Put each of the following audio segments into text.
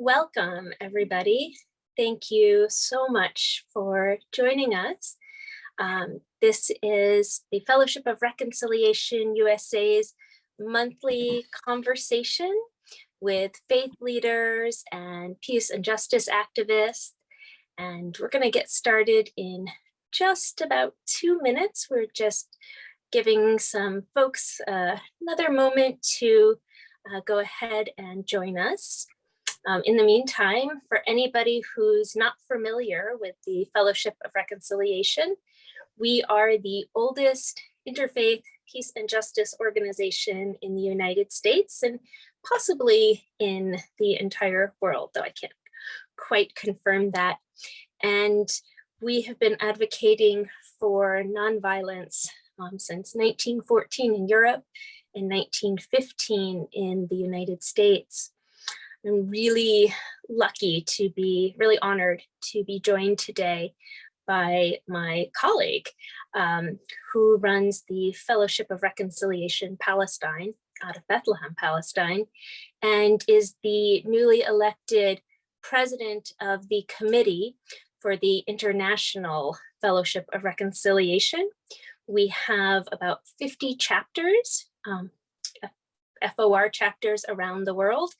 Welcome, everybody. Thank you so much for joining us. Um, this is the Fellowship of Reconciliation USA's monthly conversation with faith leaders and peace and justice activists. And we're going to get started in just about two minutes. We're just giving some folks uh, another moment to uh, go ahead and join us. Um, in the meantime, for anybody who's not familiar with the Fellowship of Reconciliation, we are the oldest interfaith peace and justice organization in the United States and possibly in the entire world, though I can't quite confirm that. And we have been advocating for nonviolence um, since 1914 in Europe and 1915 in the United States. I'm really lucky to be really honored to be joined today by my colleague um, who runs the Fellowship of Reconciliation Palestine out of Bethlehem, Palestine, and is the newly elected president of the committee for the International Fellowship of Reconciliation. We have about 50 chapters, um, FOR chapters around the world,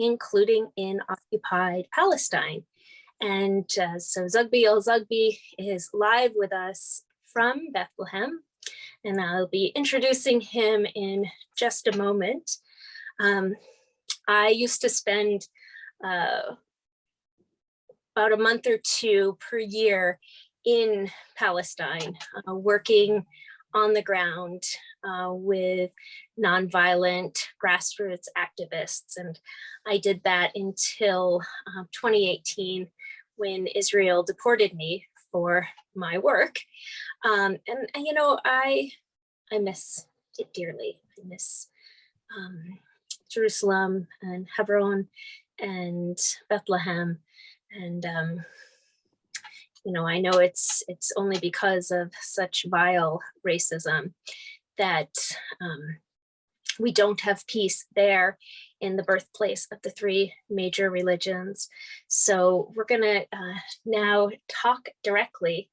including in occupied Palestine. And uh, so Zoughbi El Zoughbi is live with us from Bethlehem, and I'll be introducing him in just a moment. Um, I used to spend uh, about a month or two per year in Palestine, uh, working on the ground uh, with nonviolent grassroots activists. And I did that until uh, 2018 when Israel deported me for my work. Um, and, and, you know, I, I miss it dearly. I miss um, Jerusalem and Hebron and Bethlehem. And um, you know, I know it's it's only because of such vile racism that um, we don't have peace there in the birthplace of the three major religions. So we're gonna uh, now talk directly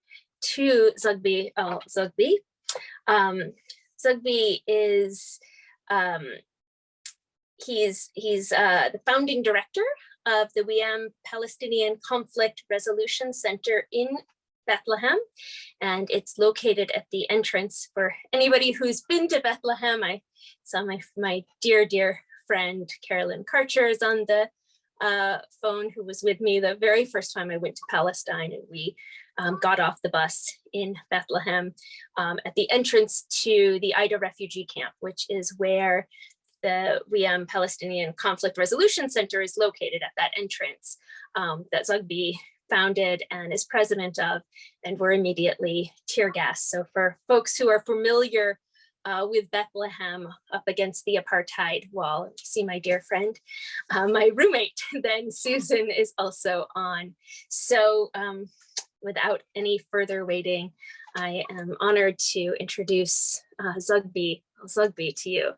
to Zoughbi uh, Zoughbi. Um, Zoughbi is um, he's he's uh, the founding director of the WIAM Palestinian Conflict Resolution Center in Bethlehem, and it's located at the entrance for anybody who's been to Bethlehem. I saw my, my dear, dear friend, Carolyn Karcher is on the uh, phone who was with me the very first time I went to Palestine and we um, got off the bus in Bethlehem um, at the entrance to the Aida refugee camp, which is where the WIAM Palestinian Conflict Resolution Center is located at that entrance um, that Zoughbi founded and is president of, and were immediately tear gas. So for folks who are familiar uh, with Bethlehem up against the apartheid wall, see my dear friend, uh, my roommate, then Susan is also on. So um, without any further waiting, I am honored to introduce uh, Zoughbi, Zoughbi to you.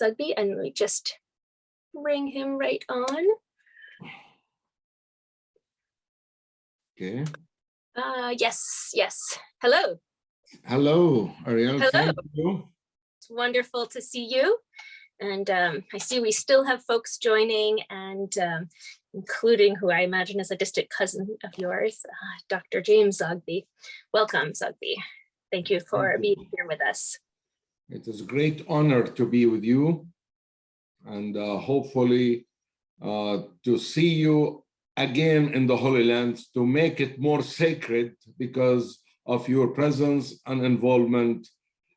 Zoughbi, and we just bring him right on. Okay. Uh, yes, yes. Hello. Hello, Ariel. Hello. Thank you. It's wonderful to see you. And um, I see we still have folks joining and um, including who I imagine is a distant cousin of yours, uh, Dr. James Zogby. Welcome, Zogby. Thank you for Thank you. being here with us. It is a great honor to be with you and uh, hopefully uh, to see you again in the Holy Land to make it more sacred because of your presence and involvement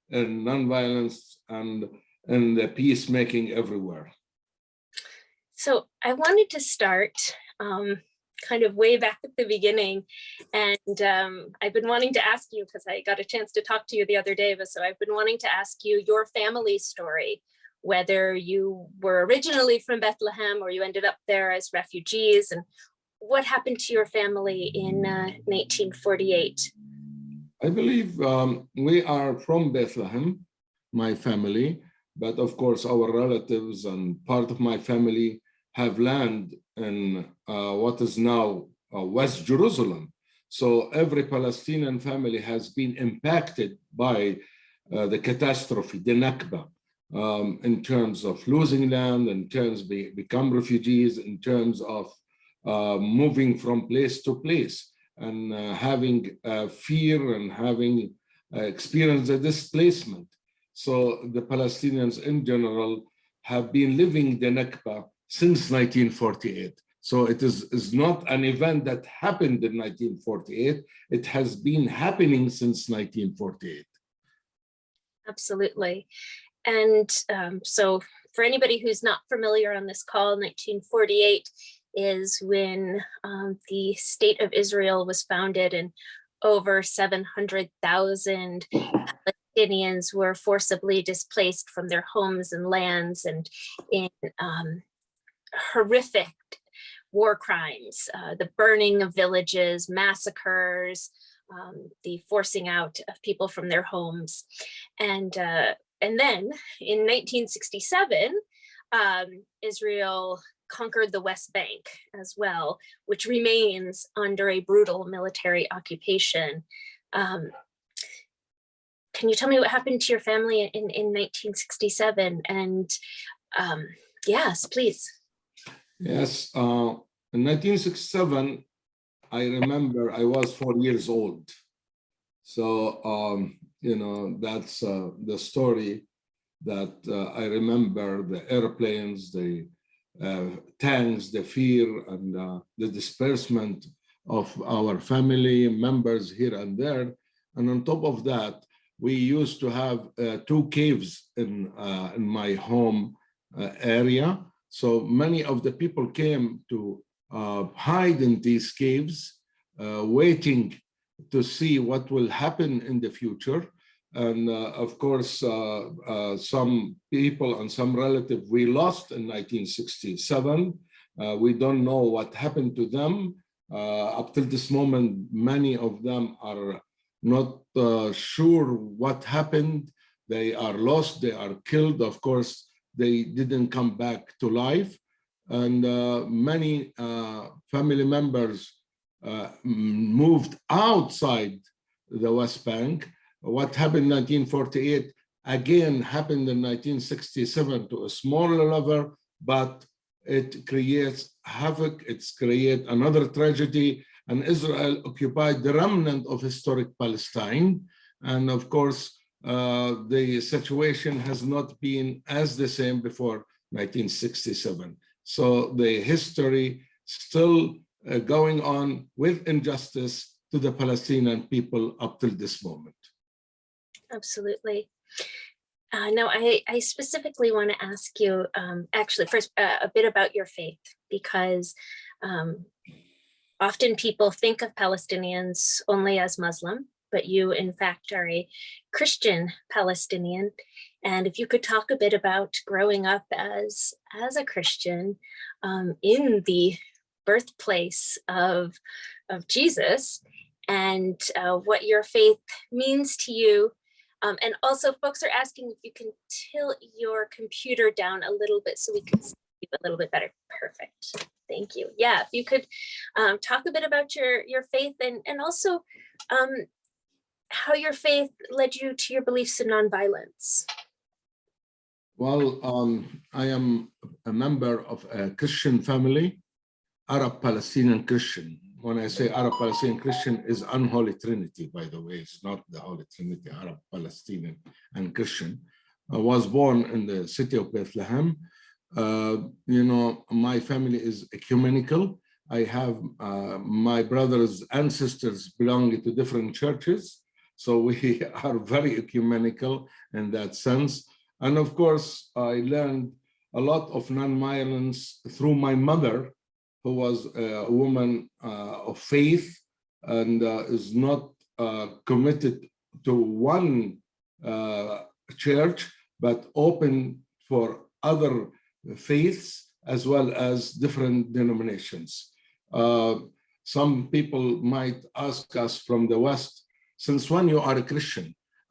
in nonviolence and in the peacemaking everywhere. So I wanted to start um, kind of way back at the beginning. And um, I've been wanting to ask you, because I got a chance to talk to you the other day, but so I've been wanting to ask you your family story, whether you were originally from Bethlehem or you ended up there as refugees and what happened to your family in uh, 1948? I believe um, we are from Bethlehem, my family, but of course our relatives and part of my family have land in uh, what is now uh, West Jerusalem. So every Palestinian family has been impacted by uh, the catastrophe, the Nakba, um, in terms of losing land, in terms be, become refugees, in terms of uh, moving from place to place and uh, having uh, fear and having uh, experienced a displacement. So the Palestinians in general have been living the Nakba since 1948. So it is, is not an event that happened in 1948. It has been happening since 1948. Absolutely. And um, so for anybody who's not familiar on this call, 1948 is when um, the state of Israel was founded and over 700,000 Palestinians were forcibly displaced from their homes and lands and in um, horrific war crimes, uh, the burning of villages, massacres, um, the forcing out of people from their homes. And, uh, and then in 1967, um, Israel conquered the West Bank as well, which remains under a brutal military occupation. Um, can you tell me what happened to your family in, in 1967? And um, yes, please. Yes, uh, in 1967, I remember I was four years old. So, um, you know, that's uh, the story that uh, I remember the airplanes, the uh, tanks, the fear and uh, the disbursement of our family members here and there. And on top of that, we used to have uh, two caves in, uh, in my home uh, area. So many of the people came to hide in these caves, waiting to see what will happen in the future. And uh, of course, uh, uh, some people and some relative we lost in 1967. we don't know what happened to them. up till this moment, many of them are not sure what happened. They are lost, they are killed. Of course, they didn't come back to life. And uh, many uh, family members uh, moved outside the West Bank what happened in 1948 again happened in 1967 to a smaller level, but it creates havoc, it's create another tragedy, and Israel occupied the remnant of historic Palestine. And of course, uh, the situation has not been as the same before 1967. So the history still uh, going on with injustice to the Palestinian people up till this moment absolutely. Uh, no, I, I specifically want to ask you, um, actually, first uh, a bit about your faith, because um, often people think of Palestinians only as Muslim, but you, in fact, are a Christian Palestinian. And if you could talk a bit about growing up as, as a Christian um, in the birthplace of, of Jesus and uh, what your faith means to you um, and also folks are asking if you can tilt your computer down a little bit so we can see you a little bit better. Perfect. Thank you. Yeah, if you could um, talk a bit about your, your faith and, and also um, how your faith led you to your beliefs in nonviolence. Well, um, I am a member of a Christian family, Arab Palestinian Christian when I say Arab Palestinian Christian is unholy trinity, by the way, it's not the Holy Trinity, Arab Palestinian and Christian. I was born in the city of Bethlehem. Uh, you know, my family is ecumenical. I have uh, my brothers and sisters belonging to different churches. So we are very ecumenical in that sense. And of course, I learned a lot of nonviolence through my mother, who was a woman uh, of faith and uh, is not uh, committed to one church, but open for other faiths as well as different denominations. Uh, some people might ask us from the West, since when you are a Christian?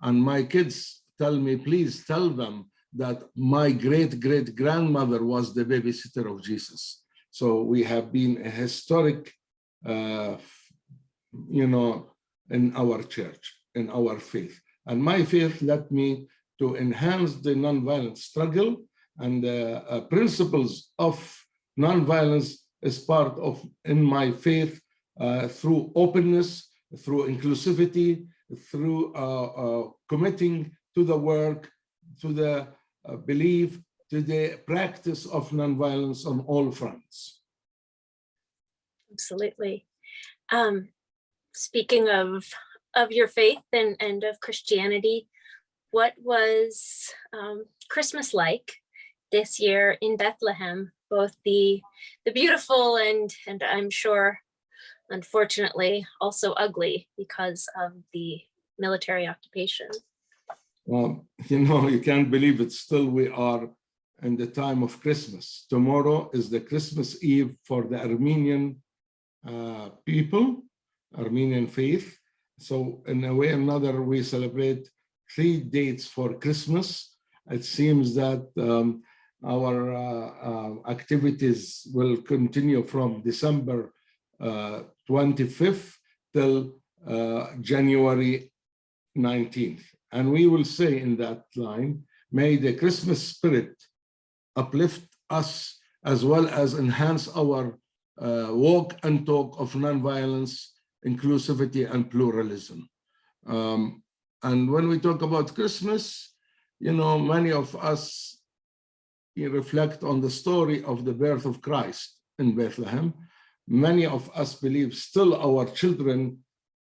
And my kids tell me, please tell them that my great great grandmother was the babysitter of Jesus. So we have been a historic, uh, you know, in our church, in our faith. And my faith led me to enhance the nonviolent struggle and the uh, principles of nonviolence is part of in my faith uh, through openness, through inclusivity, through uh, uh, committing to the work, to the uh, belief, to the practice of nonviolence on all fronts. Absolutely. Um, speaking of of your faith and, and of Christianity, what was um, Christmas like this year in Bethlehem, both the the beautiful and and I'm sure unfortunately also ugly because of the military occupation. Well, you know, you can't believe it. Still, we are in the time of Christmas. Tomorrow is the Christmas Eve for the Armenian uh, people, Armenian faith. So in a way or another, we celebrate three dates for Christmas. It seems that um, our uh, uh, activities will continue from December uh, 25th till uh, January 19th. And we will say in that line, may the Christmas spirit uplift us as well as enhance our uh, walk and talk of nonviolence, inclusivity, and pluralism. Um, and when we talk about Christmas, you know, many of us reflect on the story of the birth of Christ in Bethlehem. Many of us believe still our children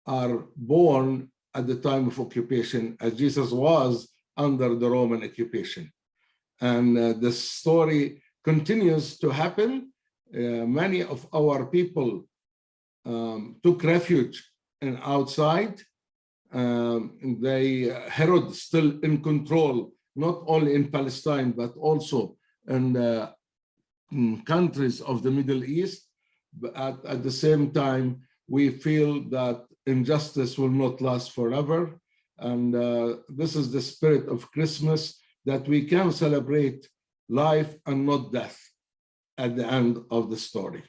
are born at the time of occupation as Jesus was under the Roman occupation. And uh, the story continues to happen. Uh, many of our people um, took refuge in outside. Um, they, uh, Herod still in control, not only in Palestine, but also in in countries of the Middle East. But at, at the same time, we feel that injustice will not last forever. And uh, this is the spirit of Christmas, that we can celebrate life and not death at the end of the story.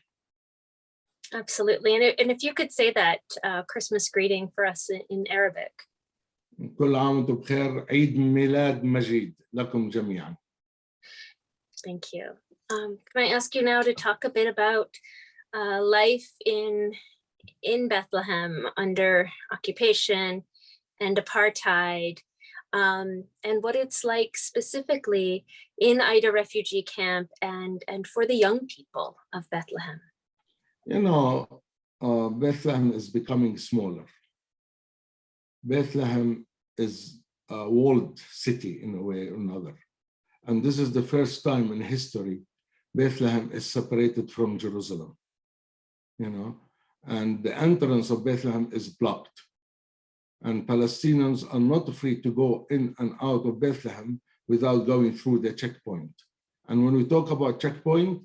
Absolutely. And, and if you could say that uh, Christmas greeting for us in, in Arabic. كل عام وانتم بخير عيد ميلاد مجيد لكم جميعا. Thank you. Um, can I ask you now to talk a bit about uh, life in in Bethlehem under occupation and apartheid, um, and what it's like specifically in Aida refugee camp and, and for the young people of Bethlehem? You know, uh, Bethlehem is becoming smaller. Bethlehem is a walled city in a way or another. And this is the first time in history Bethlehem is separated from Jerusalem. You know, and the entrance of Bethlehem is blocked. And Palestinians are not free to go in and out of Bethlehem without going through the checkpoint. And when we talk about checkpoint,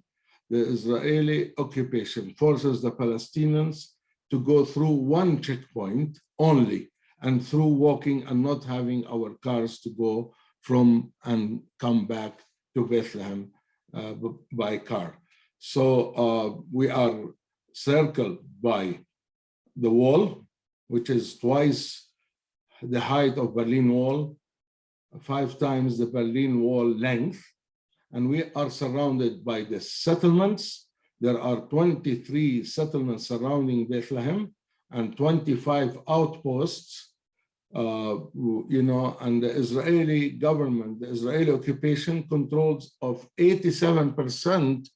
the Israeli occupation forces the Palestinians to go through one checkpoint only and through walking and not having our cars to go from and come back to Bethlehem uh, by car. So uh, we are circled by the wall, which is twice the height of Berlin Wall, five times the Berlin Wall length. And we are surrounded by the settlements. There are 23 settlements surrounding Bethlehem and 25 outposts, uh, you know, and the Israeli government, the Israeli occupation controls of 87%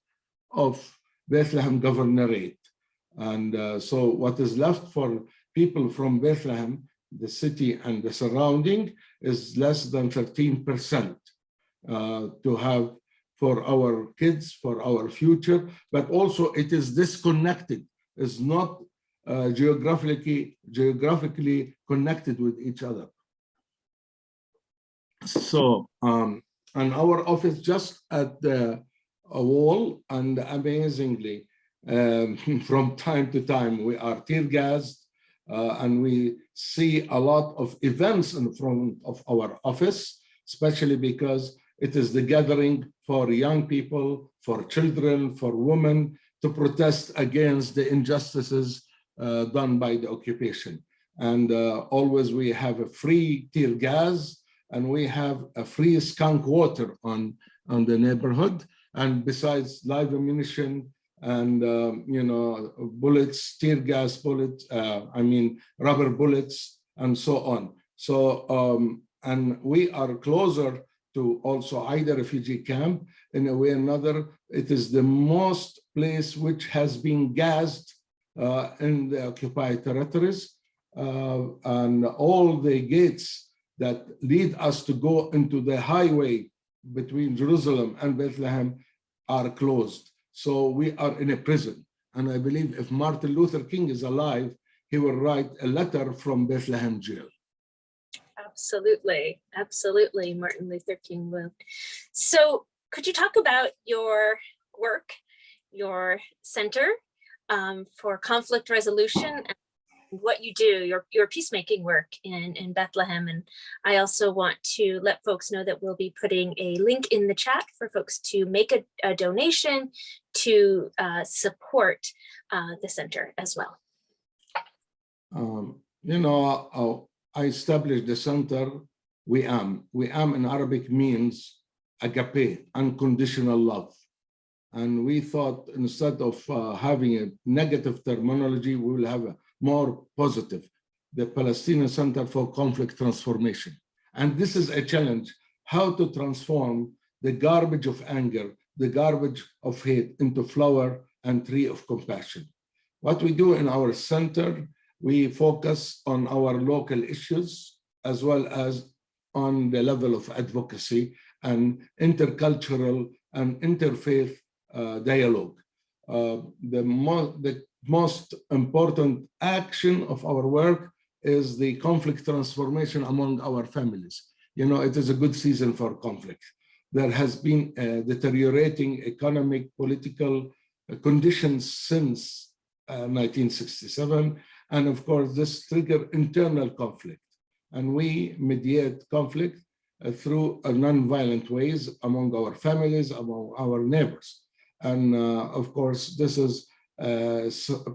of Bethlehem governorate. And uh, so what is left for people from Bethlehem, the city and the surrounding is less than 13% uh, to have for our kids, for our future, but also it is disconnected, is not uh, geographically, geographically connected with each other. So, um, and our office just at the wall and amazingly, um, from time to time. We are tear gassed uh, and we see a lot of events in front of our office, especially because It is the gathering for young people, for children, for women to protest against the injustices uh, done by the occupation. And uh, always we have a free tear gas and we have a free skunk water on, on the neighborhood. And besides live ammunition and, um, you know, bullets, tear gas bullets, uh, I mean, rubber bullets and so on. So, um, and we are closer to also Aida refugee camp in a way or another. It is the most place which has been gassed uh, in the occupied territories uh, and all the gates that lead us to go into the highway between Jerusalem and Bethlehem are closed. So we are in a prison. And I believe if Martin Luther King is alive, he will write a letter from Bethlehem jail. Absolutely, absolutely, Martin Luther King will. So could you talk about your work, your center um, for conflict resolution and what you do, your, your peacemaking work in, in Bethlehem. And I also want to let folks know that we'll be putting a link in the chat for folks to make a, a donation to uh, support uh, the center as well. Um, you know, I established the center, Wi'am. We am in Arabic means agape, unconditional love. And we thought instead of uh, having a negative terminology, we will have a more positive, the Palestinian Center for Conflict Transformation. And this is a challenge, how to transform the garbage of anger, the garbage of hate into flower and tree of compassion. What we do in our center, we focus on our local issues as well as on the level of advocacy and intercultural and interfaith uh, dialogue. Uh, the, the most important action of our work is the conflict transformation among our families. You know, it is a good season for conflict. There has been deteriorating economic, political uh, conditions since uh, 1967. And of course, this trigger internal conflict. And we mediate conflict uh, through uh, non-violent ways among our families, among our neighbors. And uh, of course, this is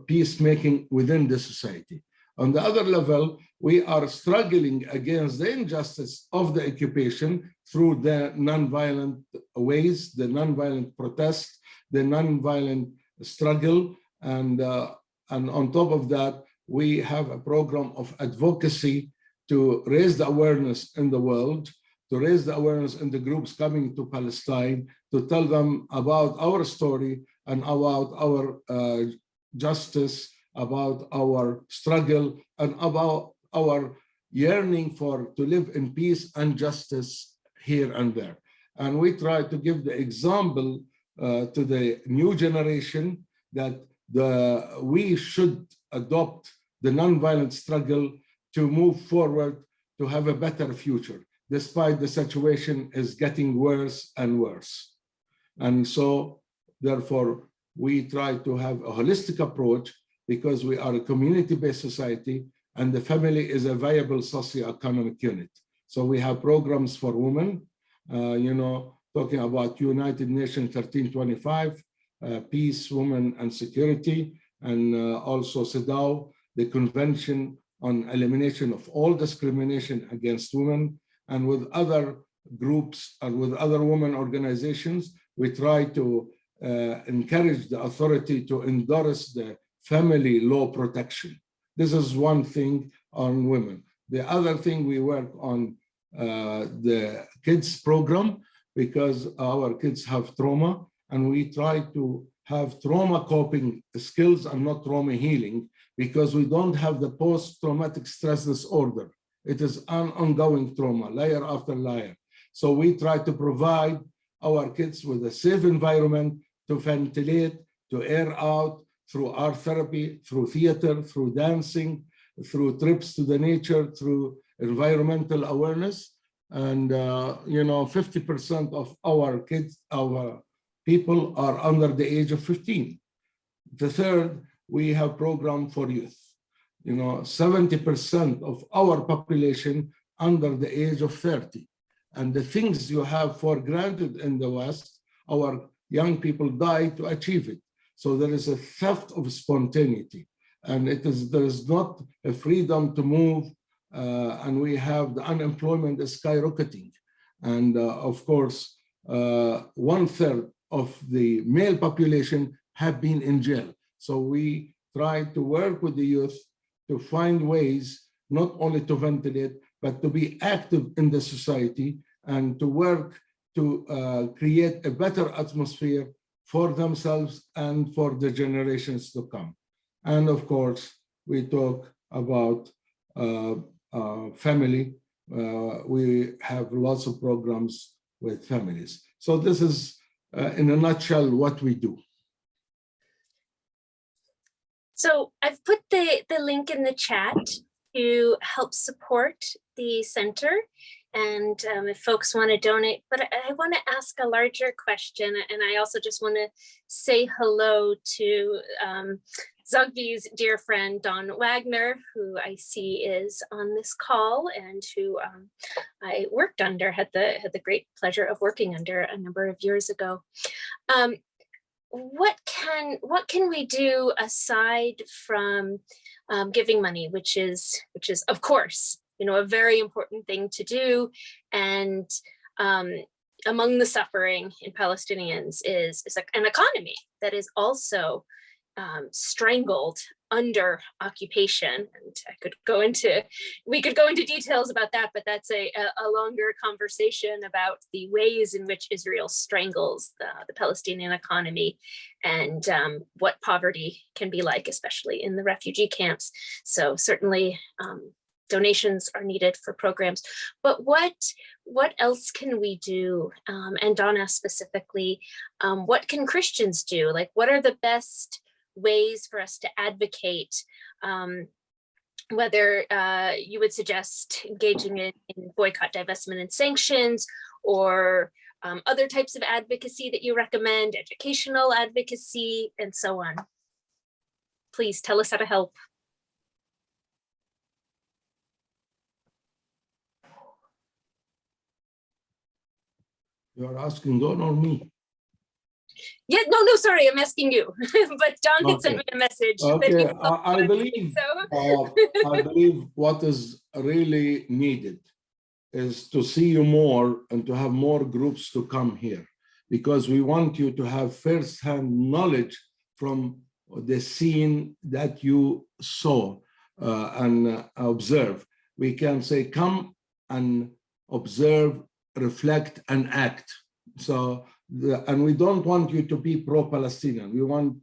peacemaking within the society. On the other level, we are struggling against the injustice of the occupation through the non-violent ways, the non-violent protest, the non-violent struggle. And, uh, and on top of that, we have a program of advocacy to raise the awareness in the world, to raise the awareness in the groups coming to Palestine, to tell them about our story and about our uh, justice, about our struggle, and about our yearning for to live in peace and justice here and there. And we try to give the example uh, to the new generation that the we should adopt the nonviolent struggle to move forward to have a better future, despite the situation is getting worse and worse. And so, therefore, we try to have a holistic approach because we are a community-based society and the family is a viable socio-economic unit. So we have programs for women, uh, you know, talking about United Nations 1325, uh, peace, women, and security, and uh, also CEDAW, the Convention on Elimination of All Discrimination Against Women, and with other groups and with other women organizations, we try to encourage the authority to endorse the family law protection. This is one thing on women. The other thing we work on uh, the kids program because our kids have trauma and we try to have trauma coping skills and not trauma healing because we don't have the post-traumatic stress disorder. It is an ongoing trauma, layer after layer. So we try to provide our kids with a safe environment to ventilate, to air out through art therapy, through theater, through dancing, through trips to the nature, through environmental awareness. And, uh, you know, 50% of our kids, our people are under the age of 15. The third, we have program for youth. You know, 70% of our population under the age of 30. and the things you have for granted in the West, our young people die to achieve it. So there is a theft of spontaneity and it is there is not a freedom to move uh, and we have the unemployment is skyrocketing. And uh, of course, uh, one third of the male population have been in jail. So we try to work with the youth to find ways not only to ventilate, but to be active in the society and to work to uh, create a better atmosphere for themselves and for the generations to come. And of course, we talk about uh, uh, family. Uh, we have lots of programs with families. So this is, uh, in a nutshell, what we do. So I've put the, the link in the chat to help support the center. And um, if folks want to donate, but I, I want to ask a larger question. And I also just want to say hello to um, Zogby's dear friend, Don Wagner, who I see is on this call and who um, I worked under, had the, had the great pleasure of working under a number of years ago. Um, what can what can we do aside from um, giving money, which is which is of course you know a very important thing to do, and um, among the suffering in Palestinians is is an economy that is also um, strangled under occupation. And I could go into, we could go into details about that, but that's a, a longer conversation about the ways in which Israel strangles the, the Palestinian economy and um, what poverty can be like, especially in the refugee camps. So certainly um, donations are needed for programs. But what what else can we do? Um, and Donna specifically, um, what can Christians do? Like, what are the best ways for us to advocate um, whether uh, you would suggest engaging in, in, boycott, divestment, and sanctions, or um, other types of advocacy that you recommend, educational advocacy, and so on. Please tell us how to help. You're asking Don or me? Yeah, no, no, sorry, I'm asking you. but John had sent me a message. Okay, I, I believe so. uh, I believe what is really needed is to see you more and to have more groups to come here because we want you to have first-hand knowledge from the scene that you saw uh, and uh, observe. We can say, come and observe, reflect, and act. So the, and we don't want you to be pro-Palestinian. We want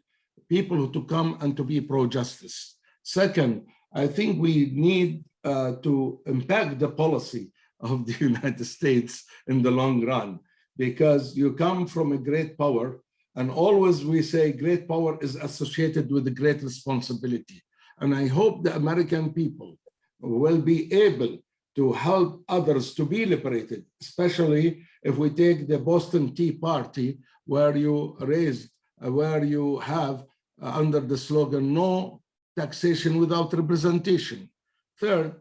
people to come and to be pro-justice. Second, I think we need uh, to impact the policy of the United States in the long run, because you come from a great power, and always we say great power is associated with great responsibility. And I hope the American people will be able to help others to be liberated, especially if we take the Boston Tea Party, where you raise, uh, where you have uh, under the slogan, no taxation without representation. Third,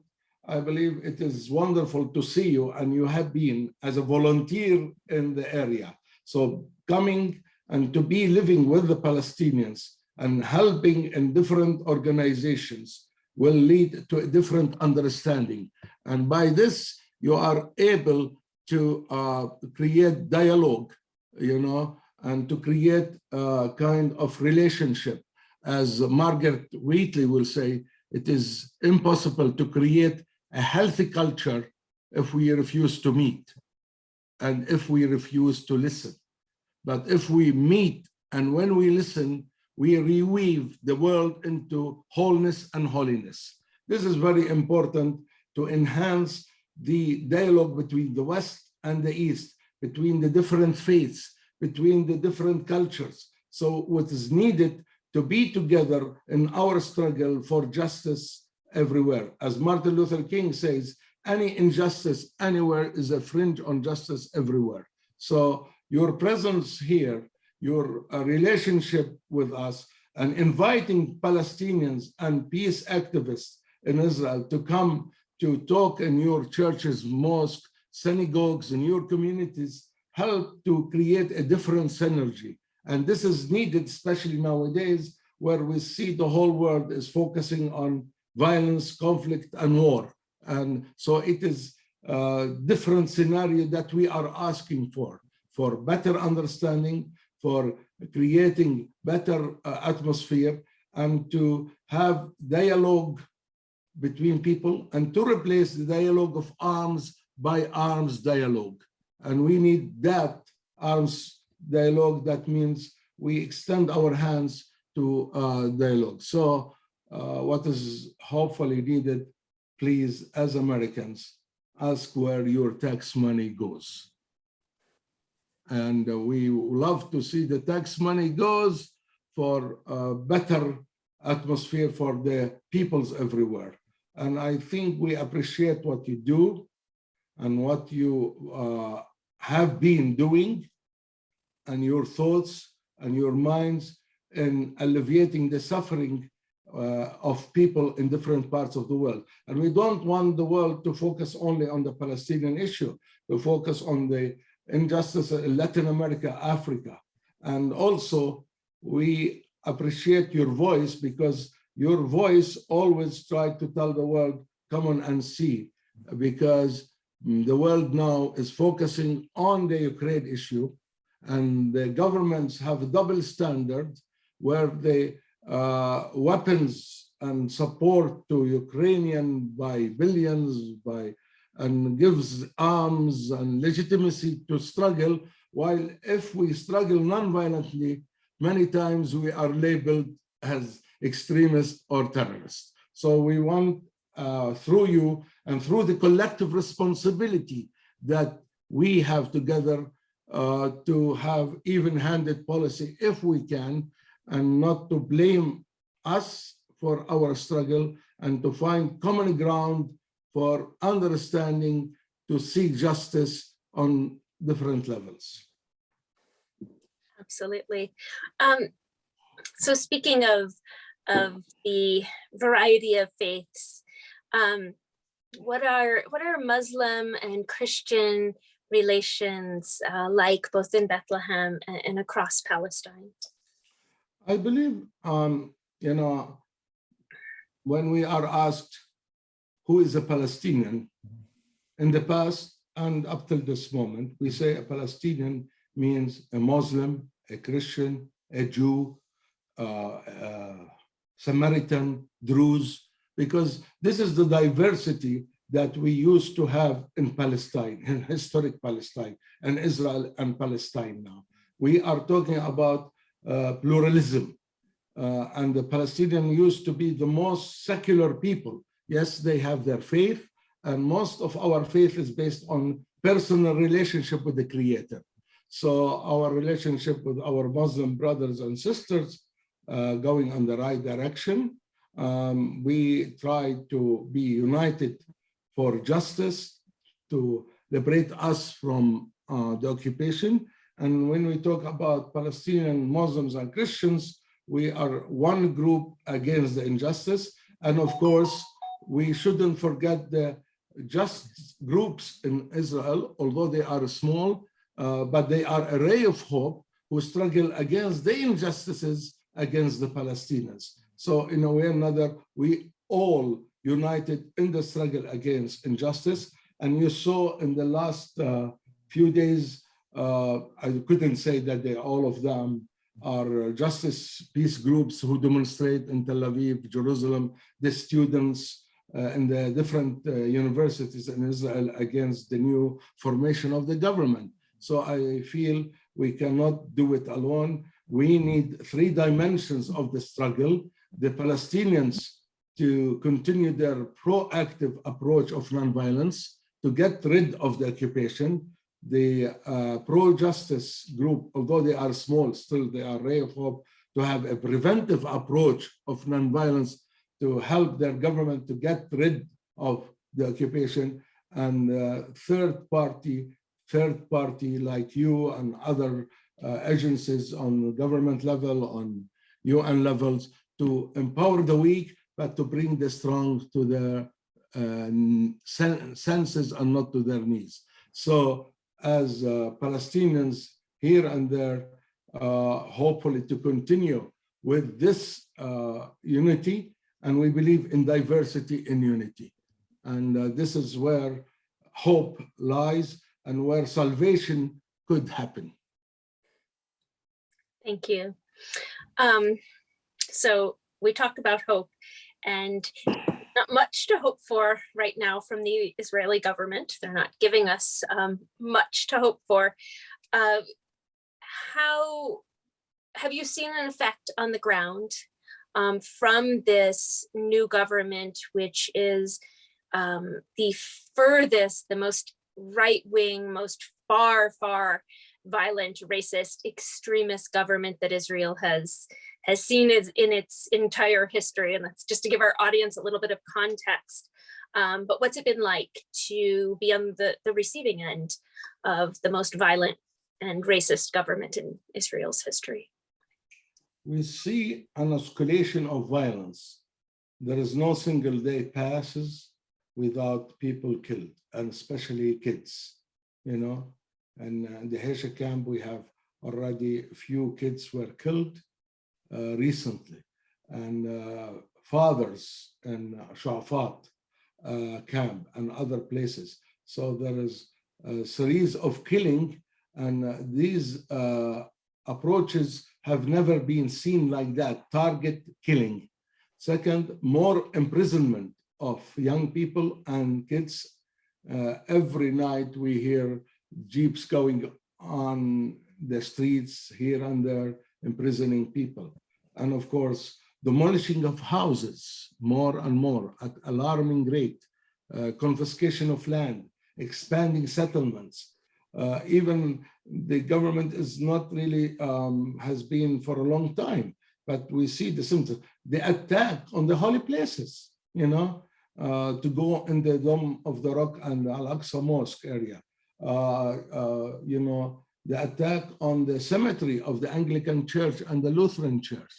I believe it is wonderful to see you and you have been as a volunteer in the area. So coming and to be living with the Palestinians and helping in different organizations will lead to a different understanding. And by this, you are able to uh, create dialogue, you know, and to create a kind of relationship. As Margaret Wheatley will say, it is impossible to create a healthy culture if we refuse to meet and if we refuse to listen. But if we meet and when we listen, we reweave the world into wholeness and holiness. This is very important to enhance the dialogue between the West and the East, between the different faiths, between the different cultures. So what is needed to be together in our struggle for justice everywhere. As Martin Luther King says, any injustice anywhere is a fringe on justice everywhere. So your presence here, your uh, relationship with us, and inviting Palestinians and peace activists in Israel to come to talk in your churches, mosque, synagogues, in your communities, help to create a different synergy. And this is needed, especially nowadays, where we see the whole world is focusing on violence, conflict, and war. And so it is a different scenario that we are asking for, for better understanding, for creating better uh, atmosphere, and to have dialogue between people and to replace the dialogue of arms by arms dialogue. And we need that arms dialogue. That means we extend our hands to uh, dialogue. So uh, what is hopefully needed, please, as Americans, ask where your tax money goes. And uh, we love to see the tax money goes for a better atmosphere for the peoples everywhere. And I think we appreciate what you do and what you uh, have been doing and your thoughts and your minds in alleviating the suffering uh, of people in different parts of the world. And we don't want the world to focus only on the Palestinian issue, to focus on the injustice in Latin America, Africa. And also, we appreciate your voice because your voice always tried to tell the world, come on and see, because the world now is focusing on the Ukraine issue and the governments have a double standard where the uh, weapons and support to Ukrainian by billions, by and gives arms and legitimacy to struggle, while if we struggle non-violently, many times we are labeled as extremists or terrorists. So we want uh, through you and through the collective responsibility that we have together uh, to have even-handed policy if we can, and not to blame us for our struggle and to find common ground for understanding to seek justice on different levels. Absolutely. Um, so speaking of, of the variety of faiths, um, what are what are Muslim and Christian relations uh, like both in Bethlehem and, and across Palestine? I believe, um, you know, when we are asked who is a Palestinian, in the past and up till this moment, we say a Palestinian means a Muslim, a Christian, a Jew, uh, uh, Samaritan, Druze, because this is the diversity that we used to have in Palestine, in historic Palestine, and Israel and Palestine now. We are talking about uh, pluralism. Uh, and the Palestinian used to be the most secular people. Yes, they have their faith, and most of our faith is based on personal relationship with the Creator. So our relationship with our Muslim brothers and sisters uh, going in the right direction. Um, we try to be united for justice, to liberate us from uh, the occupation, and when we talk about Palestinian Muslims and Christians, we are one group against the injustice. And of course, we shouldn't forget the just groups in Israel, although they are small, uh, but they are a ray of hope who struggle against the injustices against the Palestinians. So in a way or another, we all united in the struggle against injustice. And you saw in the last uh, few days uh, I couldn't say that they all of them are justice peace groups who demonstrate in Tel Aviv, Jerusalem, the students in the different uh, universities in Israel against the new formation of the government. So I feel we cannot do it alone. We need three dimensions of the struggle. The Palestinians to continue their proactive approach of nonviolence, to get rid of the occupation, the uh, pro-justice group, although they are small, still they are ray of hope to have a preventive approach of nonviolence to help their government to get rid of the occupation. And uh, third party, third party like you and other uh, agencies on government level, on UN levels, to empower the weak, but to bring the strong to their uh, senses and not to their knees. So as uh, Palestinians here and there, uh, hopefully to continue with this uh, unity, and we believe in diversity in unity. And uh, this is where hope lies and where salvation could happen. Thank you. Um, so we talked about hope and not much to hope for right now from the Israeli government. They're not giving us um, much to hope for. Uh, how have you seen an effect on the ground um, from this new government, which is um, the furthest, the most right-wing, most far, far violent, racist, extremist government that Israel has has seen is in its entire history. And that's just to give our audience a little bit of context. Um, but what's it been like to be on the, the receiving end of the most violent and racist government in Israel's history? We see an escalation of violence. There is no single day passes without people killed, and especially kids, you know. And in the Dheisheh camp, we have already a few kids were killed uh, recently. And uh, fathers in Shafat uh, camp and other places. So there is a series of killing and these approaches have never been seen like that, target killing. Second, more imprisonment of young people and kids. Uh, every night we hear jeeps going on the streets here and there, imprisoning people and of course, demolishing of houses more and more at alarming rate, uh, confiscation of land, expanding settlements. Uh, even the government is not really, um, has been for a long time, but we see the symptoms. The attack on the holy places, you know, uh, to go in the Dome of the Rock and Al-Aqsa Mosque area, uh, uh, you know, the attack on the cemetery of the Anglican Church and the Lutheran Church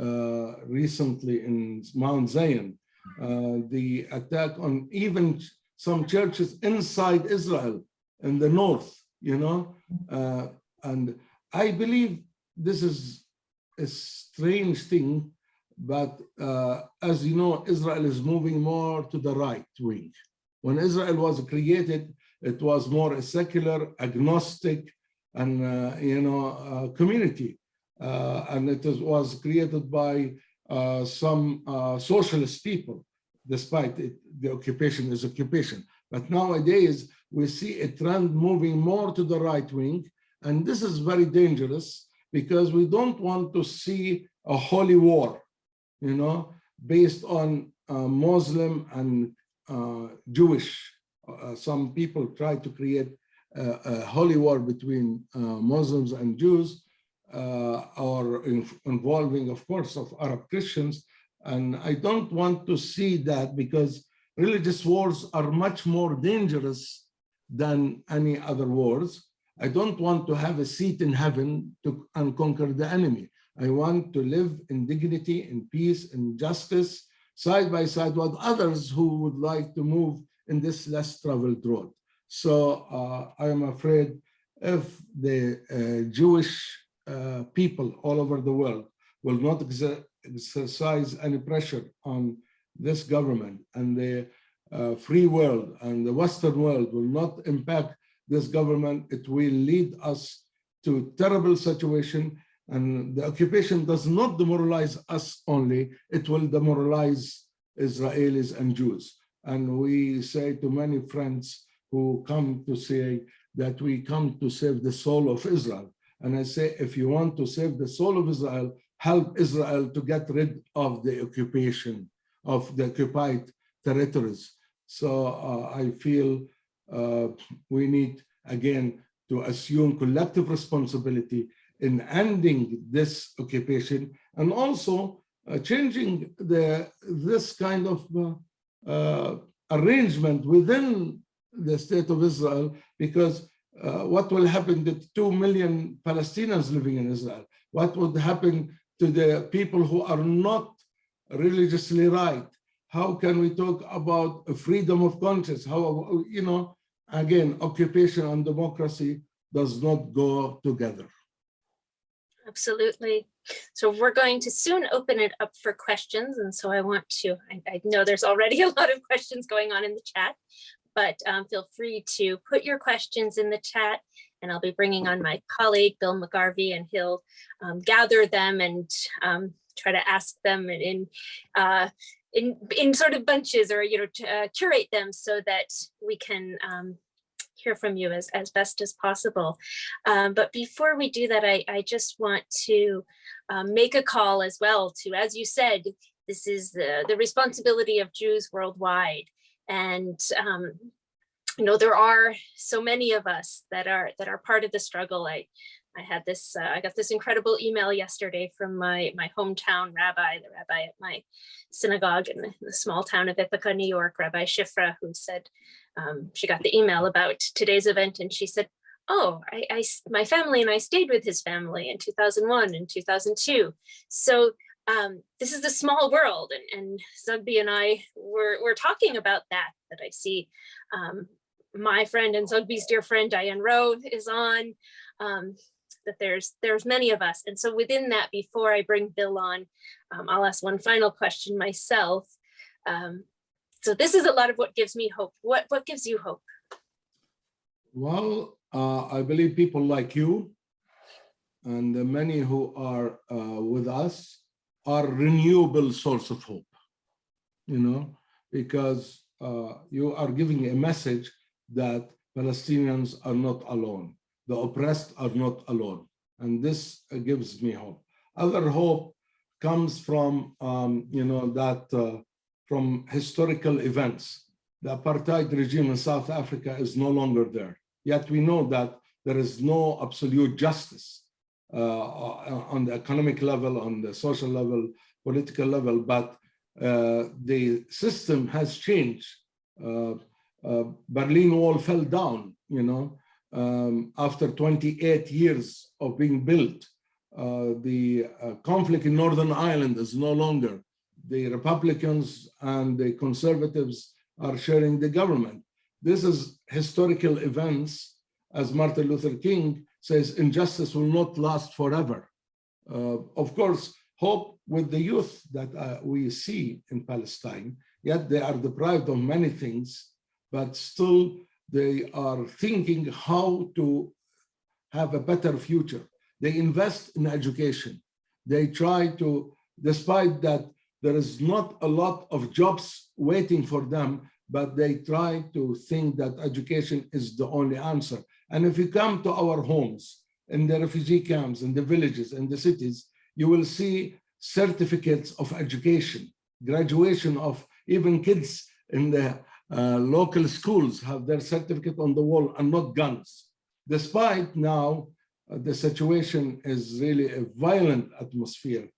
uh, recently in Mount Zion, uh, the attack on even some churches inside Israel in the north, you know, uh, and I believe this is a strange thing, but uh, as you know, Israel is moving more to the right wing. When Israel was created, it was more a secular, agnostic, and uh, you know uh, community, uh, and it is, was created by uh, some socialist people, despite it, the occupation is occupation. But nowadays, we see a trend moving more to the right wing, and this is very dangerous because we don't want to see a holy war, you know, based on uh, Muslim and uh, Jewish. Uh, some people try to create a, a holy war between Muslims and Jews, uh, or in, involving, of course, of Arab Christians. And I don't want to see that because religious wars are much more dangerous than any other wars. I don't want to have a seat in heaven to conquer the enemy. I want to live in dignity, in peace, in justice, side by side with others who would like to move in this less traveled road. So uh, I am afraid if the uh, Jewish uh, people all over the world will not exercise any pressure on this government and the uh, free world and the Western world will not impact this government, it will lead us to terrible situation. And the occupation does not demoralize us only, it will demoralize Israelis and Jews. And we say to many friends who come to say that we come to save the soul of Israel. And I say, if you want to save the soul of Israel, help Israel to get rid of the occupation of the occupied territories. So uh, I feel uh, we need, again, to assume collective responsibility in ending this occupation and also uh, changing the this kind of uh, uh, arrangement within the state of Israel because uh, what will happen to 2 million Palestinians living in Israel? What would happen to the people who are not religiously right? How can we talk about a freedom of conscience? How, you know, again, occupation and democracy does not go together. Absolutely. So we're going to soon open it up for questions. And so I want to, I, I know there's already a lot of questions going on in the chat, but um, feel free to put your questions in the chat and I'll be bringing on my colleague, Bill McGarvey, and he'll um, gather them and um, try to ask them in, in, uh, in, in sort of bunches or, you know, uh, curate them so that we can um, hear from you as, as best as possible. Um, but before we do that, I, I just want to um, make a call as well to, as you said, this is the, the responsibility of Jews worldwide. And um, you know, there are so many of us that are that are part of the struggle. I I had this, uh, I got this incredible email yesterday from my my hometown rabbi, the rabbi at my synagogue in the, in the small town of Ithaca, New York, Rabbi Shifra, who said um, she got the email about today's event and she said, oh, I, I, my family and I stayed with his family in 2001 and 2002. So um, this is a small world and, and Zoughbi and I were, were talking about that, that I see um, my friend and Zoughbi's dear friend Diane Rowe is on, um, that there's there's many of us. And so within that, before I bring Bill on, um, I'll ask one final question myself. Um, so this is a lot of what gives me hope. What, what gives you hope? Well, uh, I believe people like you and the many who are uh, with us are renewable source of hope, you know, because uh, you are giving a message that Palestinians are not alone. The oppressed are not alone. And this gives me hope. Other hope comes from, um, you know, that uh, from historical events. The apartheid regime in South Africa is no longer there. Yet we know that there is no absolute justice uh, on the economic level, on the social level, political level, but uh, the system has changed. Uh, uh, Berlin Wall fell down, you know, um, after 28 years of being built. Uh, the uh, conflict in Northern Ireland is no longer. The Republicans and the conservatives are sharing the government. This is historical events, as Martin Luther King says, injustice will not last forever. Uh, of course, hope with the youth that uh, we see in Palestine, yet they are deprived of many things but still they are thinking how to have a better future. They invest in education. They try to, despite that there is not a lot of jobs waiting for them, but they try to think that education is the only answer. And if you come to our homes, in the refugee camps, in the villages, in the cities, you will see certificates of education, graduation of even kids in the uh, local schools have their certificate on the wall and not guns. Despite now, uh, the situation is really a violent atmosphere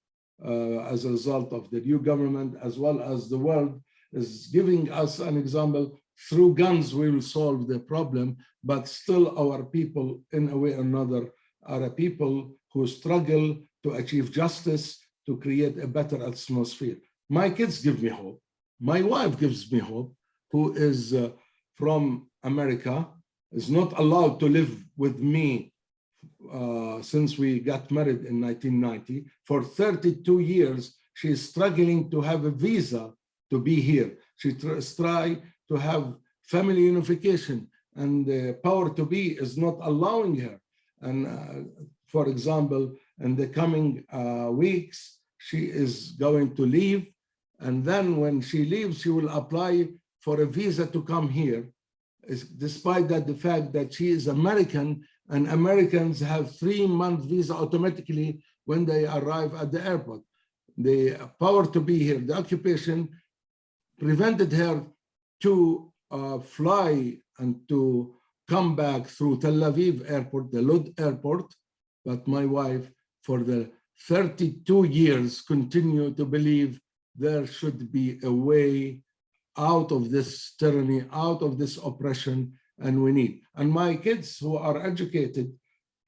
uh, as a result of the new government, as well as the world is giving us an example. Through guns, we will solve the problem, but still our people, in a way or another, are a people who struggle to achieve justice, to create a better atmosphere. My kids give me hope. My wife gives me hope who is uh, from America, is not allowed to live with me uh, since we got married in 1990. For 32 years, she is struggling to have a visa to be here. She tries to have family unification and the power to be is not allowing her. And uh, for example, in the coming uh, weeks, she is going to leave. And then when she leaves, she will apply for a visa to come here, despite that the fact that she is American and Americans have three month visa automatically when they arrive at the airport. The power to be here, the occupation prevented her to uh, fly and to come back through Tel Aviv airport, the Lod airport, but my wife for the 32 years continue to believe there should be a way out of this tyranny, out of this oppression, and we need. And my kids who are educated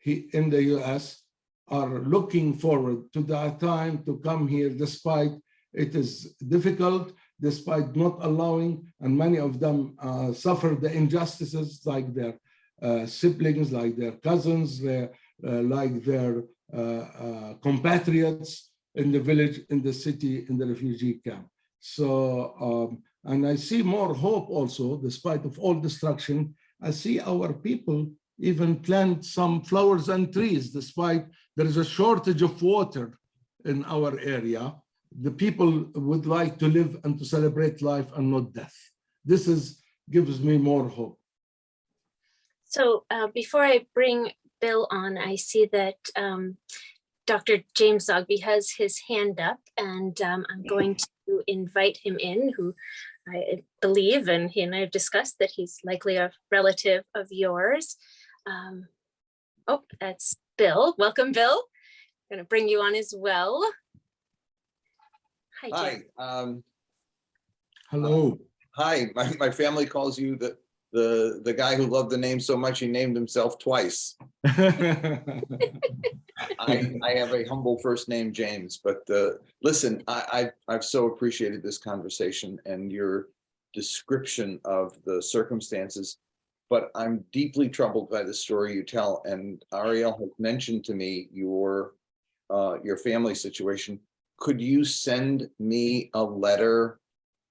in the US are looking forward to that time to come here, despite it is difficult. despite not allowing, and many of them uh, suffer the injustices like their uh, siblings, like their cousins, their, uh, like their uh, uh, compatriots in the village, in the city, in the refugee camp. So, um, and I see more hope also, despite of all destruction, I see our people even plant some flowers and trees, despite there is a shortage of water in our area. The people would like to live and to celebrate life and not death. This is gives me more hope. So uh, before I bring Bill on, I see that um, Dr. James Zogby has his hand up and um, I'm going to invite him in, who I believe, and he and I have discussed that he's likely a relative of yours. Um, oh, that's Bill. Welcome, Bill. I'm Going to bring you on as well. Hi, Jim. Hi, um, Hello. hi, my, my family calls you the, the, the guy who loved the name so much he named himself twice. I, I have a humble first name, James, but, uh, listen, I, I, I've so appreciated this conversation and your description of the circumstances. But I'm deeply troubled by the story you tell, and Ariel has mentioned to me your, uh, your family situation. Could you send me a letter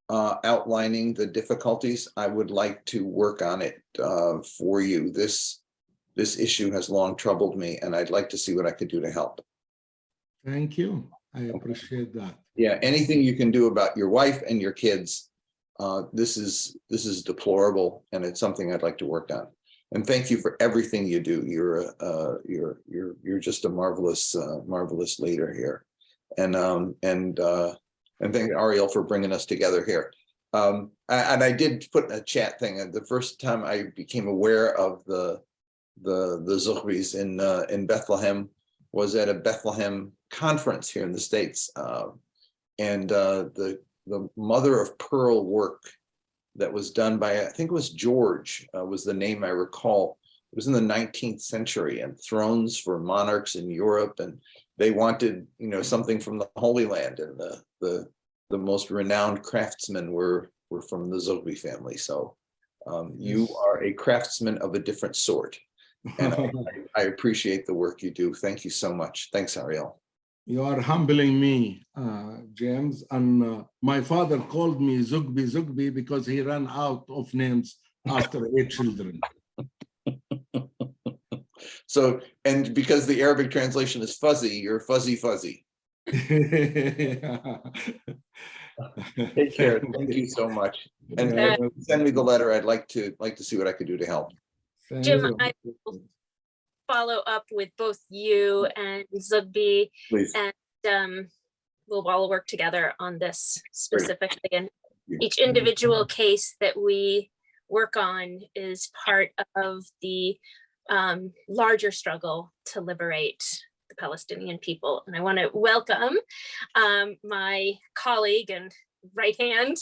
uh, outlining the difficulties? I would like to work on it uh, for you. This, this issue has long troubled me, and I'd like to see what I could do to help. Thank you. I appreciate that. Yeah, anything you can do about your wife and your kids. Uh, this is, this is deplorable and it's something I'd like to work on. And thank you for everything you do. You're, uh, you're, you're, you're just a marvelous, uh, marvelous leader here. And, um, and, uh, and thank Ariel for bringing us together here. Um, and I did put a chat thing, and the first time I became aware of the, the, the Zuhris in, uh, in Bethlehem was at a Bethlehem conference here in the States. Uh, and, uh, the, the mother of pearl work that was done by, I think it was George, uh, was the name I recall. It was in the 19th century and thrones for monarchs in Europe and they wanted, you know, something from the Holy Land and the, the, the most renowned craftsmen were, were from the Zogby family. So um, you are a craftsman of a different sort. And I, I appreciate the work you do. Thank you so much. Thanks, Ariel. You are humbling me, uh, James. And uh, my father called me Zoughbi Zoughbi because he ran out of names after eight children. So, and because the Arabic translation is fuzzy, you're fuzzy fuzzy. Take care. Thank you so much. And Yeah, if you send me the letter. I'd like to, like to see what I could do to help. Jim, I will follow up with both you and Zoughbi Please. and um, we'll all work together on this specifically. And each individual case that we work on is part of the um, larger struggle to liberate the Palestinian people. And I want to welcome um, my colleague and right hand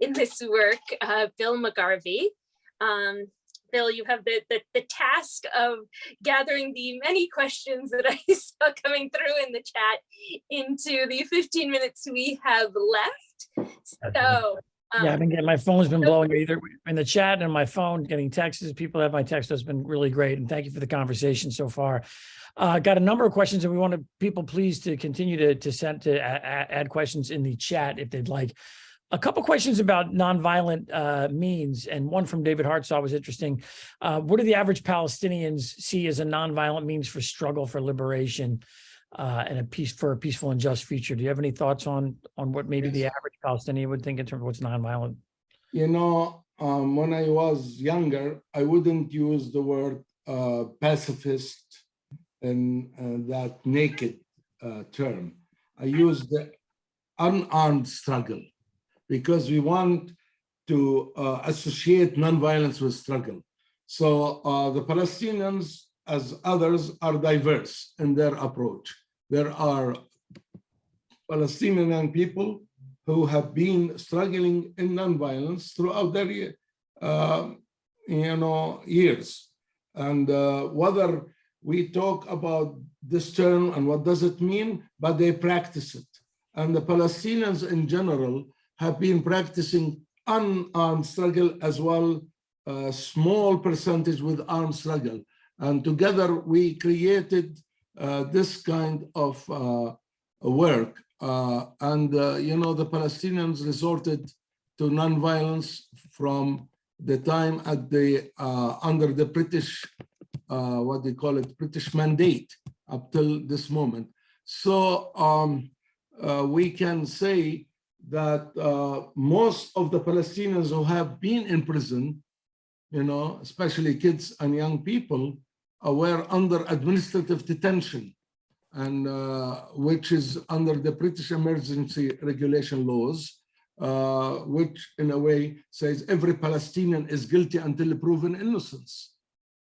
in this work, uh, Bill McGarvey. Um, Bill, you have the, the, the task of gathering the many questions that I saw coming through in the chat into the 15 minutes we have left. So, Yeah, I've um, been getting, my phone's been blowing either in the chat and my phone, getting texts. People have my text. That's been really great. And thank you for the conversation so far. Uh, got a number of questions and we want people please to continue to, to send, to add questions in the chat if they'd like. A couple questions about nonviolent uh, means and one from David Hartsaw was interesting. Uh, what do the average Palestinians see as a nonviolent means for struggle for liberation? Uh, and a peace for a peaceful and just future. Do you have any thoughts on on what maybe the average Palestinian would think in terms of what's nonviolent? You know, um, when I was younger, I wouldn't use the word uh, pacifist in uh, that naked uh, term. I used the unarmed struggle because we want to uh, associate nonviolence with struggle. So uh, the Palestinians, as others, are diverse in their approach. There are Palestinian young people who have been struggling in nonviolence throughout their uh, you know years and uh, whether we talk about this term and what does it mean but they practice it and the palestinians in general have been practicing unarmed struggle as well, a small percentage with armed struggle. And together we created uh, this kind of uh, work. Uh, and, uh, you know, the Palestinians resorted to nonviolence from the time at the, uh, under the British, uh, what they call it, British mandate up till this moment. So um, uh, we can say that uh, most of the Palestinians who have been in prison, you know, especially kids and young people, uh, were under administrative detention, and uh, which is under the British emergency regulation laws, uh, which in a way says every Palestinian is guilty until proven innocence.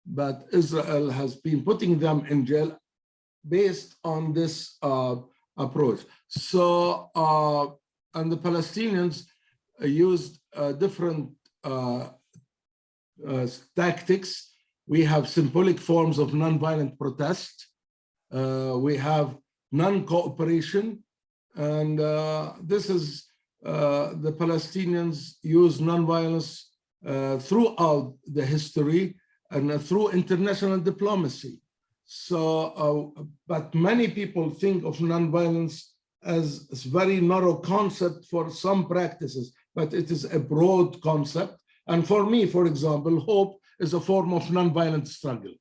But Israel has been putting them in jail based on this uh, approach. So, uh, and the Palestinians used uh, different uh, tactics. We have symbolic forms of nonviolent protest. Uh, we have non-cooperation. And uh, this is uh, the Palestinians use nonviolence uh, throughout the history and uh, through international diplomacy. So, uh, but many people think of nonviolence as a very narrow concept for some practices, but it is a broad concept. And for me, for example, hope is a form of nonviolent struggle,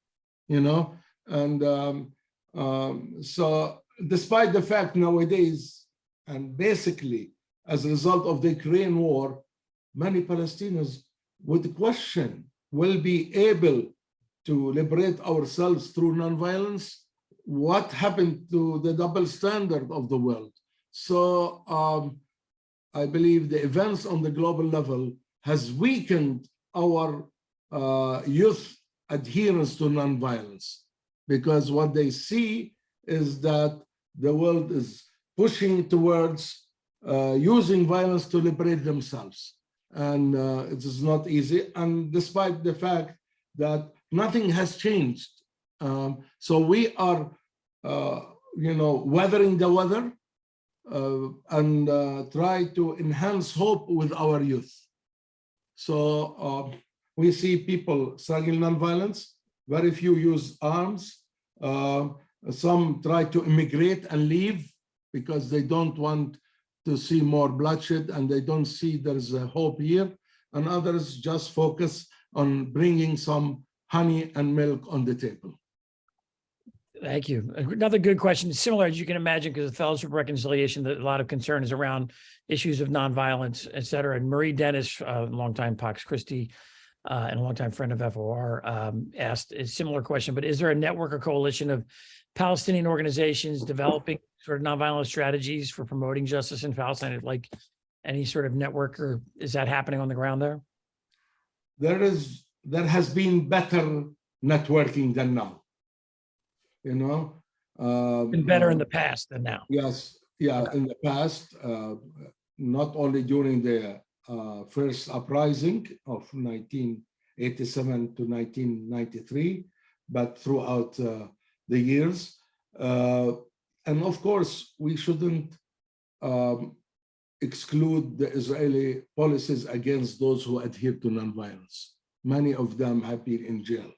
you know? And um, um, so despite the fact nowadays, and basically as a result of the Ukraine war, many Palestinians would question, will be able to liberate ourselves through nonviolence? What happened to the double standard of the world? So um, I believe the events on the global level has weakened our uh, youth adherence to nonviolence because what they see is that the world is pushing towards uh, using violence to liberate themselves. And uh, it is not easy. And despite the fact that nothing has changed. Um, so we are, uh, you know, weathering the weather uh, and uh, try to enhance hope with our youth. So uh, we see people struggling nonviolence. Very few use arms. Uh, some try to immigrate and leave because they don't want to see more bloodshed and they don't see there's a hope here. And others just focus on bringing some honey and milk on the table. Thank you. Another good question, similar as you can imagine, because the Fellowship of Reconciliation, a lot of concern is around issues of nonviolence, et cetera. And Marie Dennis, a longtime Pax Christi uh, and a longtime friend of FOR, um, asked a similar question, but is there a network or coalition of Palestinian organizations developing sort of nonviolent strategies for promoting justice in Palestine, like any sort of network, or is that happening on the ground there? There is, there has been better networking than now. You know? um, Been better in uh, the past than now. Yes, yeah, in the past, uh, not only during the uh, first uprising of 1987 to 1993, but throughout uh, the years. Uh, and of course, we shouldn't um, exclude the Israeli policies against those who adhere to nonviolence. Many of them have been in jail.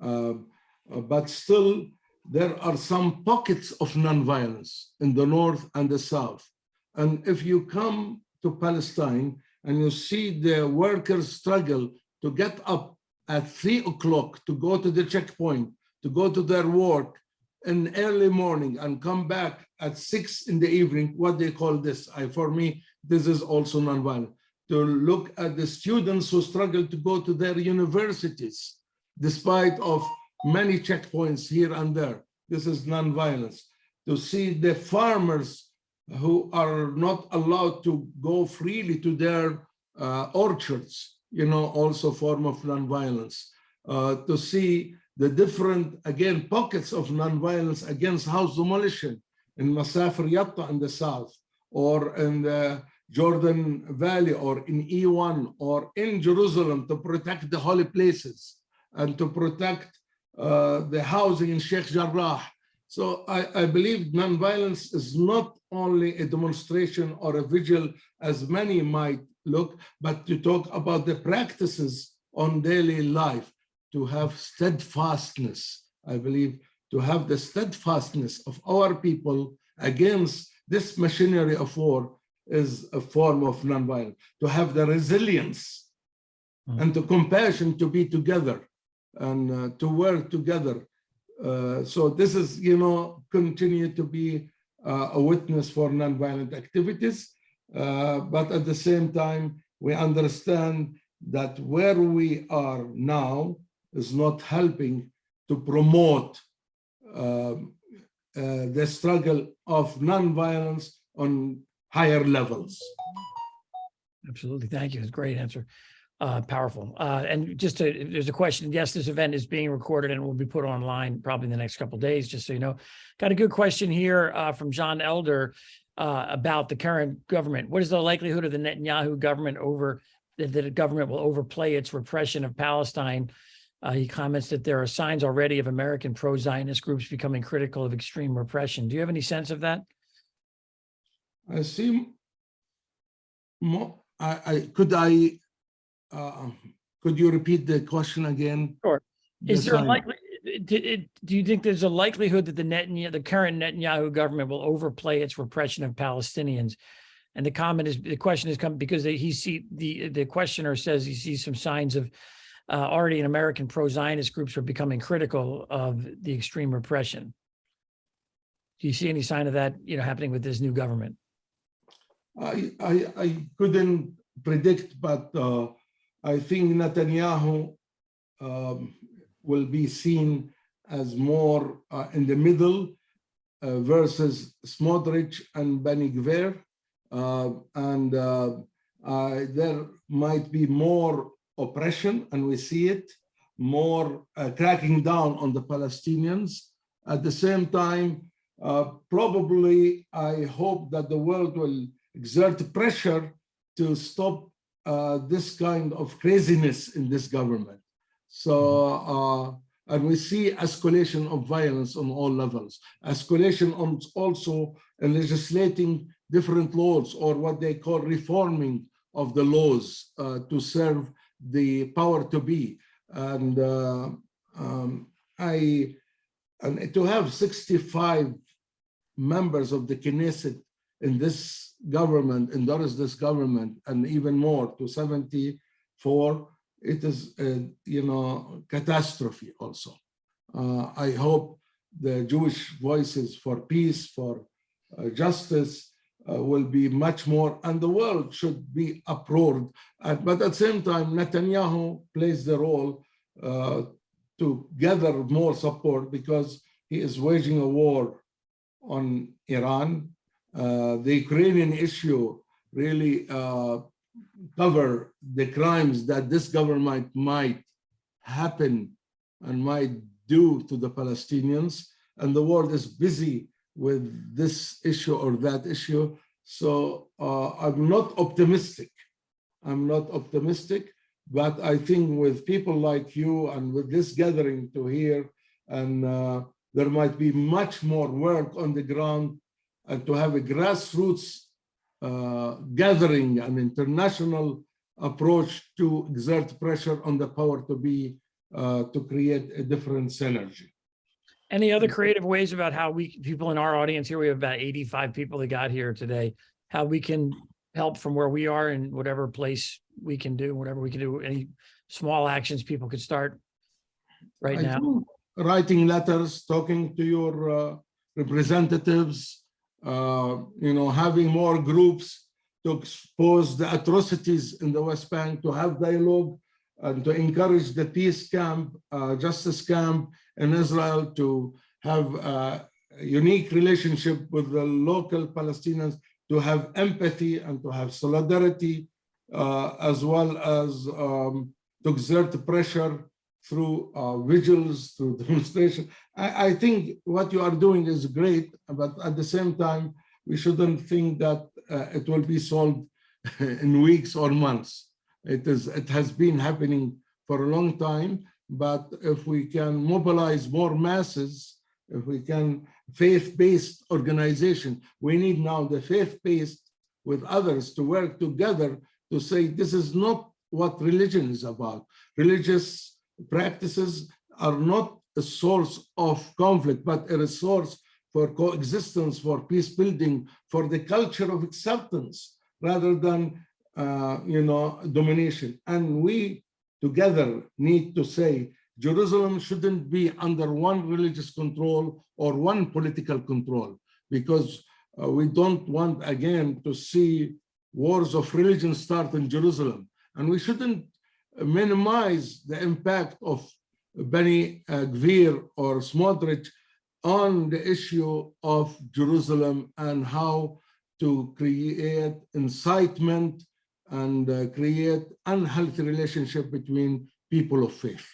Um, uh, but still, there are some pockets of nonviolence in the north and the south. And if you come to Palestine and you see the workers struggle to get up at three o'clock to go to the checkpoint, to go to their work in early morning and come back at six in the evening, what they call this. I, for me, this is also nonviolent. To look at the students who struggle to go to their universities, despite of many checkpoints here and there. This is nonviolence. To see the farmers who are not allowed to go freely to their uh, orchards, you know, also form of nonviolence. Uh, to see the different, again, pockets of nonviolence against house demolition in Masafer Yatta in the south, or in the Jordan Valley, or in E1, or in Jerusalem to protect the holy places and to protect uh, the housing in Sheikh Jarrah So I, I believe nonviolence is not only a demonstration or a vigil as many might look, but to talk about the practices on daily life, to have steadfastness, I believe, to have the steadfastness of our people against this machinery of war is a form of nonviolence, to have the resilience Mm. and the compassion to be together and uh, to work together. Uh, so this is, you know, continue to be uh, a witness for nonviolent activities. Uh, but at the same time, we understand that where we are now is not helping to promote um, uh, the struggle of nonviolence on higher levels. Absolutely. Thank you. It's a great answer. Uh, powerful. Uh, and just to, there's a question. Yes, this event is being recorded and will be put online probably in the next couple days, just so you know. Got a good question here uh, from John Elder uh, about the current government. What is the likelihood of the Netanyahu government over that the government will overplay its repression of Palestine? Uh, he comments that there are signs already of American pro-Zionist groups becoming critical of extreme repression. Do you have any sense of that? I see more, I, I, could I, uh, could you repeat the question again? Sure. Is there a likely, do, do you think there's a likelihood that the Netanyahu, the current Netanyahu government will overplay its repression of Palestinians? And the comment is, the question has come because he see, the, the questioner says he sees some signs of uh, already in American pro-Zionist groups are becoming critical of the extreme repression. Do you see any sign of that, you know, happening with this new government? I, I, I couldn't predict, but uh, I think Netanyahu um, will be seen as more uh, in the middle uh, versus Smotrich and Benny Gvir. Uh, and uh, there might be more oppression, and we see it, more uh, cracking down on the Palestinians. At the same time, uh, probably I hope that the world will exert pressure to stop uh, this kind of craziness in this government. So, uh, and we see escalation of violence on all levels, escalation on also in legislating different laws or what they call reforming of the laws uh, to serve the power to be. And uh, um, I, and to have 65 members of the Knesset in this government, endorse this government, and even more to 74, it is, a, you know, catastrophe also. Uh, I hope the Jewish voices for peace, for uh, justice, uh, will be much more, and the world should be uproared. But at the same time, Netanyahu plays the role uh, to gather more support because he is waging a war on Iran. Uh, the Ukrainian issue really uh, cover the crimes that this government might happen and might do to the Palestinians. And the world is busy with this issue or that issue. So uh, I'm not optimistic. I'm not optimistic, but I think with people like you and with this gathering to hear, and uh, there might be much more work on the ground and to have a grassroots uh, gathering, an international approach to exert pressure on the power to be, uh, to create a different synergy. Any other creative ways about how we, people in our audience here, we have about 85 people that got here today, how we can help from where we are in whatever place we can do, whatever we can do, any small actions people could start right I now? Writing letters, talking to your uh, representatives, you know, having more groups to expose the atrocities in the West Bank, to have dialogue and to encourage the peace camp, uh, justice camp in Israel to have a unique relationship with the local Palestinians, to have empathy and to have solidarity, uh, as well as um, to exert pressure through uh, vigils, through demonstration. I, I think what you are doing is great, but at the same time, we shouldn't think that uh, it will be solved in weeks or months. It is. It has been happening for a long time, but if we can mobilize more masses if we can, faith-based organization. We need now the faith-based with others to work together to say this is not what religion is about. Religious practices are not a source of conflict, but a resource for coexistence, for peace building, for the culture of acceptance, rather than, uh, you know, domination. And we together need to say Jerusalem shouldn't be under one religious control or one political control, because uh, we don't want again to see wars of religion start in Jerusalem. And we shouldn't minimize the impact of Beni uh, Gvir or Smotrich on the issue of Jerusalem and how to create incitement and uh, create unhealthy relationship between people of faith.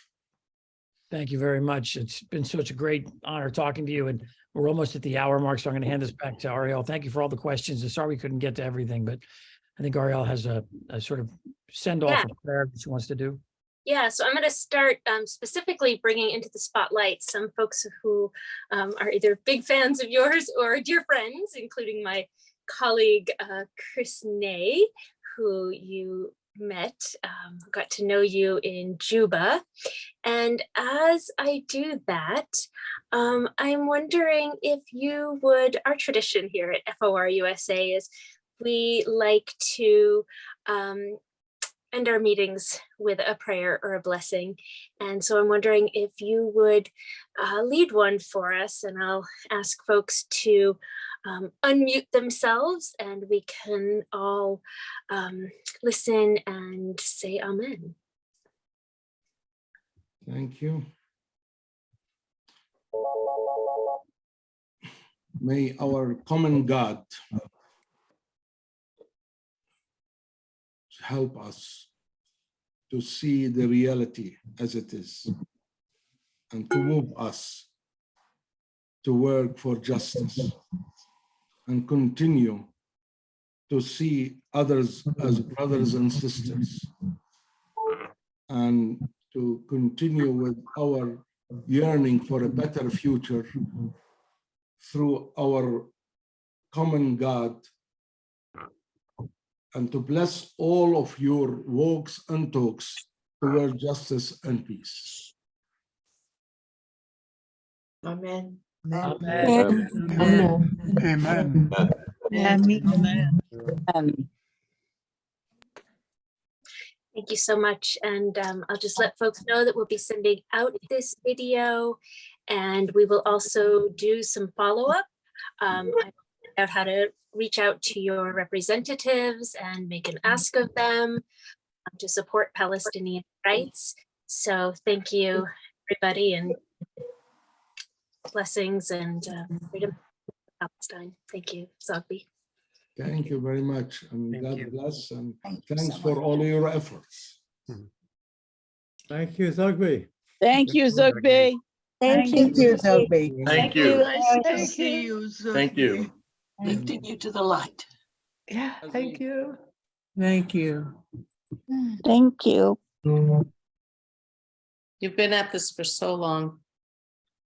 Thank you very much. It's been such a great honor talking to you and we're almost at the hour mark, so I'm going to hand this back to Ariel. Thank you for all the questions. I'm sorry we couldn't get to everything, but I think Ariel has a, a sort of send off Yeah. of prayer that she wants to do. Yeah, so I'm going to start um, specifically bringing into the spotlight some folks who um, are either big fans of yours or dear friends, including my colleague uh, Chris Ney, who you met, um, got to know you in Juba. And as I do that, um, I'm wondering if you would, our tradition here at FOR USA is we like to um, end our meetings with a prayer or a blessing. And so I'm wondering if you would uh, lead one for us and I'll ask folks to um, unmute themselves and we can all um, listen and say amen. Thank you. May our common God help us to see the reality as it is and to move us to work for justice and continue to see others as brothers and sisters and to continue with our yearning for a better future through our common God and to bless all of your walks and talks toward justice and peace. Amen. Amen. Amen. Amen. Amen. Amen. Thank you so much. And um, I'll just let folks know that we'll be sending out this video and we will also do some follow-up. Um, I found out how to reach out to your representatives and make an ask of them um, to support Palestinian rights. So thank you, everybody, and blessings and um, freedom of Palestine. Thank you, Zoughbi. Thank you very much and Thank God you. bless and Thank thanks so for much. all your efforts. Thank you, Zoughbi. Thank you, Zoughbi. Thank you, Zoughbi. Thank you. Nice to Thank see you. you. Thank you. Zoughbi. Lifting you to the light. Yeah, thank you. Thank you. Thank you. You've been at this for so long.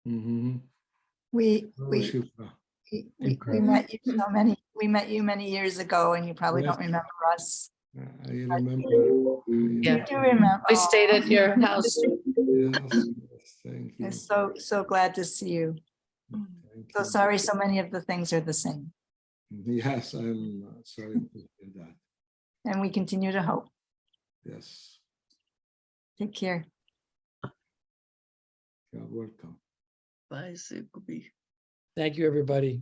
Mhm. We, Oh, we, Shukra. we, we we met you so many, we met you many years ago and you probably don't remember us. I remember. Yeah. You do remember. We stayed at your house. Yes, yes, thank you. I'm so, so glad to see you. Thank So sorry, so many of the things are the same Yes, I'm uh, sorry to hear that. and we continue to hope. Yes, Take care. you're welcome. Bye, Zoughbi. Thank you, everybody.